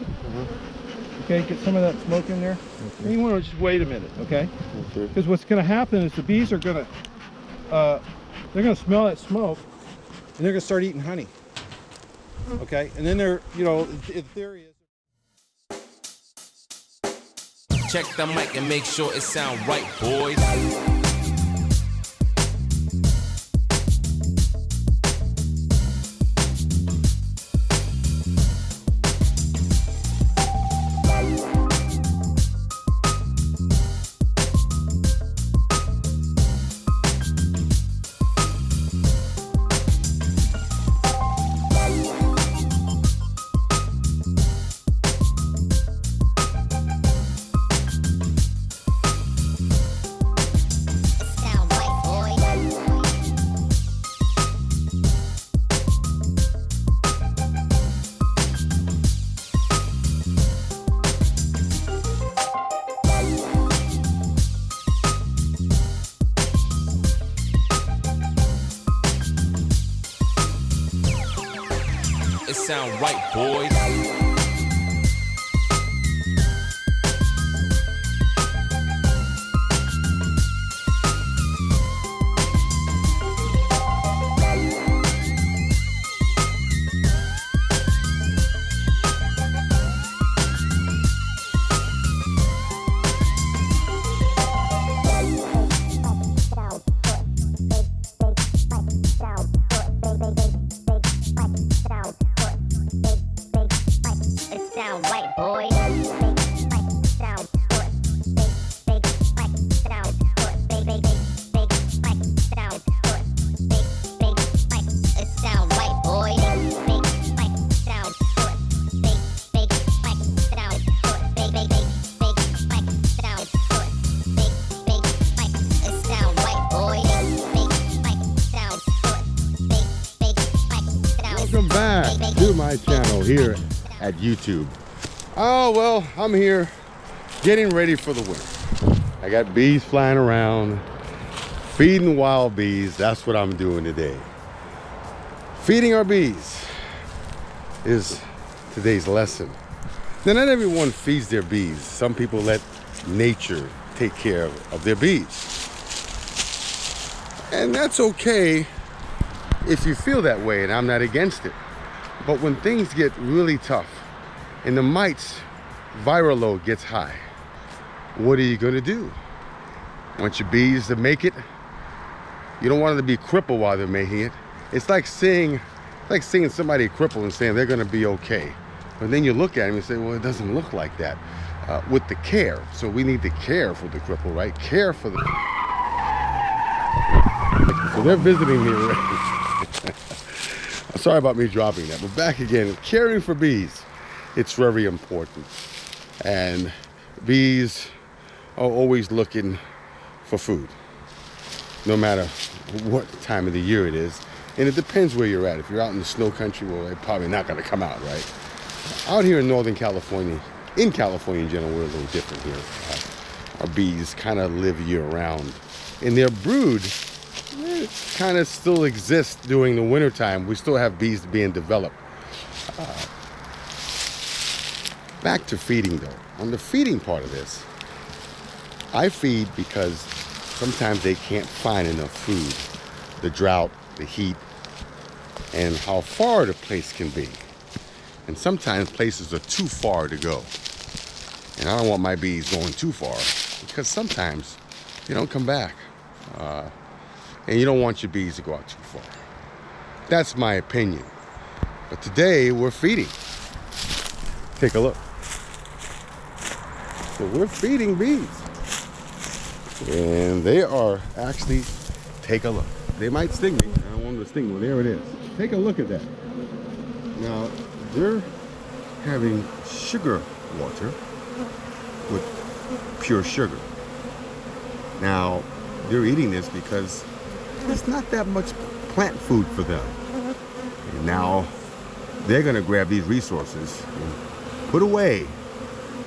okay? Okay, get some of that smoke in there. And you want to just wait a minute, okay? Okay. Because what's going to happen is the bees are going to, uh, they're going to smell that smoke, and they're going to start eating honey. Okay, and then they're, you know, the theory is. Check the mic and make sure it sound right, boys. Sound right, boys. Here at YouTube. Oh, well, I'm here getting ready for the winter. I got bees flying around, feeding wild bees. That's what I'm doing today. Feeding our bees is today's lesson. Now, not everyone feeds their bees. Some people let nature take care of, of their bees. And that's okay if you feel that way, and I'm not against it. But when things get really tough and the mites viral load gets high, what are you gonna do? Want your bees to make it? You don't want them to be crippled while they're making it. It's like seeing, like seeing somebody crippled and saying they're gonna be okay. But then you look at them and say, well, it doesn't look like that. Uh, with the care, so we need to care for the cripple, right? Care for the. So they're visiting me already. Sorry about me dropping that, but back again, caring for bees, it's very important. And bees are always looking for food, no matter what time of the year it is. And it depends where you're at. If you're out in the snow country, well, they're probably not gonna come out, right? Out here in Northern California, in California in general, we're a little different here. Uh, our bees kind of live year round. And their brood kind of still exists during the wintertime. We still have bees being developed. Uh, back to feeding though. On the feeding part of this, I feed because sometimes they can't find enough food. The drought, the heat, and how far the place can be. And sometimes places are too far to go. And I don't want my bees going too far because sometimes they don't come back. Uh, and you don't want your bees to go out too far. That's my opinion. But today we're feeding. Take a look. So we're feeding bees. And they are actually, take a look. They might sting me. I don't want them to sting me. There it is. Take a look at that. Now, they're having sugar water with pure sugar. Now, they're eating this because there's not that much plant food for them. And now they're gonna grab these resources and put away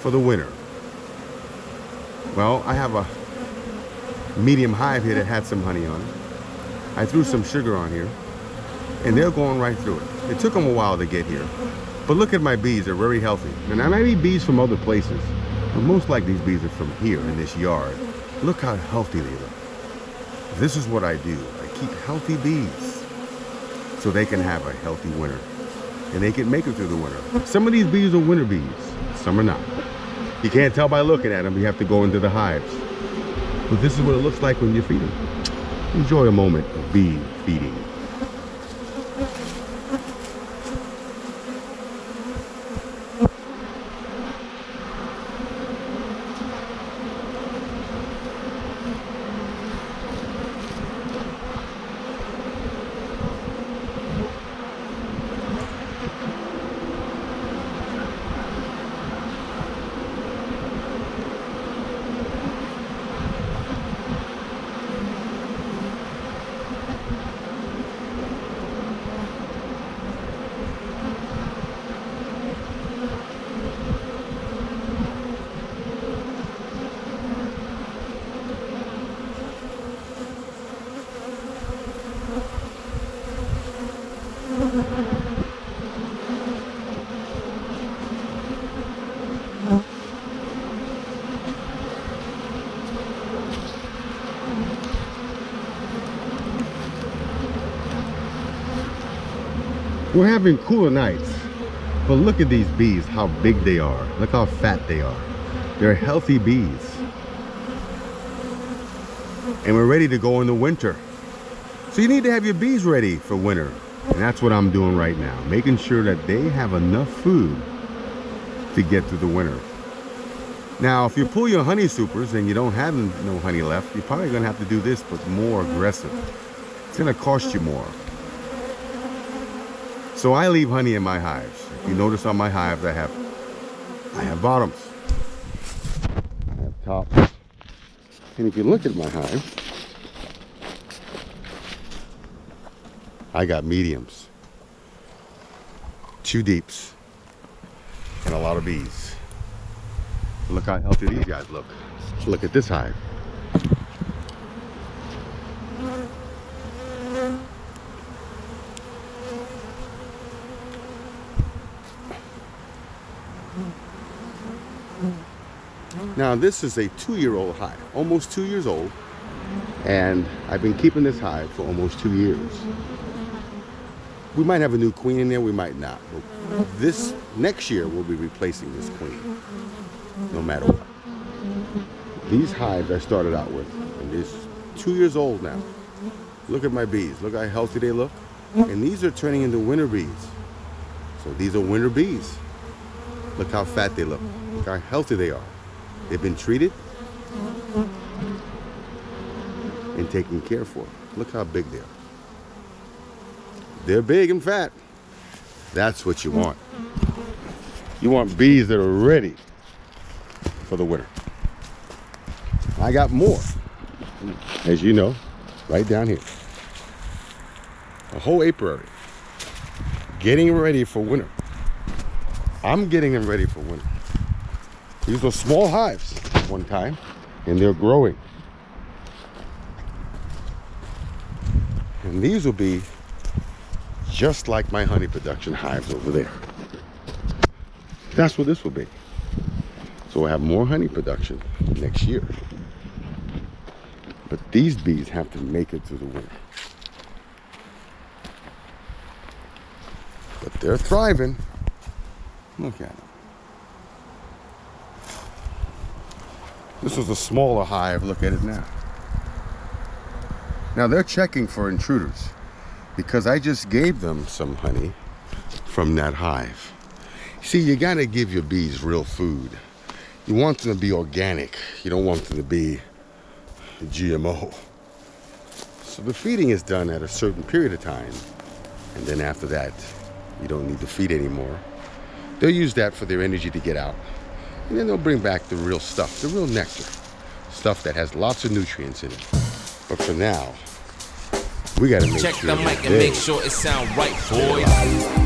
for the winter. Well, I have a medium hive here that had some honey on it. I threw some sugar on here and they're going right through it. It took them a while to get here, But look at my bees, they're very healthy. And I might be bees from other places, but most like these bees are from here in this yard. Look how healthy they look. This is what I do. I keep healthy bees so they can have a healthy winter. And they can make it through the winter. Some of these bees are winter bees, some are not. You can't tell by looking at them, you have to go into the hives. But this is what it looks like when you feed them. Enjoy a moment of bee feeding. We're having cooler nights, but look at these bees, how big they are. Look how fat they are. They're healthy bees. And we're ready to go in the winter. So you need to have your bees ready for winter. And that's what I'm doing right now, making sure that they have enough food to get through the winter. Now, if you pull your honey supers and you don't have no honey left, you're probably gonna have to do this, but more aggressive. It's gonna cost you more. So I leave honey in my hives. If you notice on my hives, I have, I have bottoms. I have tops. And if you look at my hive, I got mediums, two deeps, and a lot of bees. Look how healthy these guys look. Look at this hive. Now this is a two-year-old hive, almost two years old, and I've been keeping this hive for almost two years. We might have a new queen in there, we might not. But this next year we'll be replacing this queen, no matter what. These hives I started out with, and it's two years old now. Look at my bees, look how healthy they look. And these are turning into winter bees. So these are winter bees. Look how fat they look, look how healthy they are. They've been treated and taken care for. Look how big they are. They're big and fat. That's what you want. You want bees that are ready for the winter. I got more, as you know, right down here. A whole apiary. Getting ready for winter. I'm getting them ready for winter. These were small hives one time, and they're growing. And these will be just like my honey production hives over there. That's what this will be. So we'll have more honey production next year. But these bees have to make it through the winter. But they're thriving. Look at them. This was a smaller hive. Look at it now. Now they're checking for intruders because I just gave them some honey from that hive. See, you gotta give your bees real food. You want them to be organic. You don't want them to be GMO. So the feeding is done at a certain period of time. And then after that, you don't need to feed anymore. They'll use that for their energy to get out. And then they'll bring back the real stuff, the real nectar. Stuff that has lots of nutrients in it. But for now, we gotta make Check sure the mic and make sure it sound right, boys.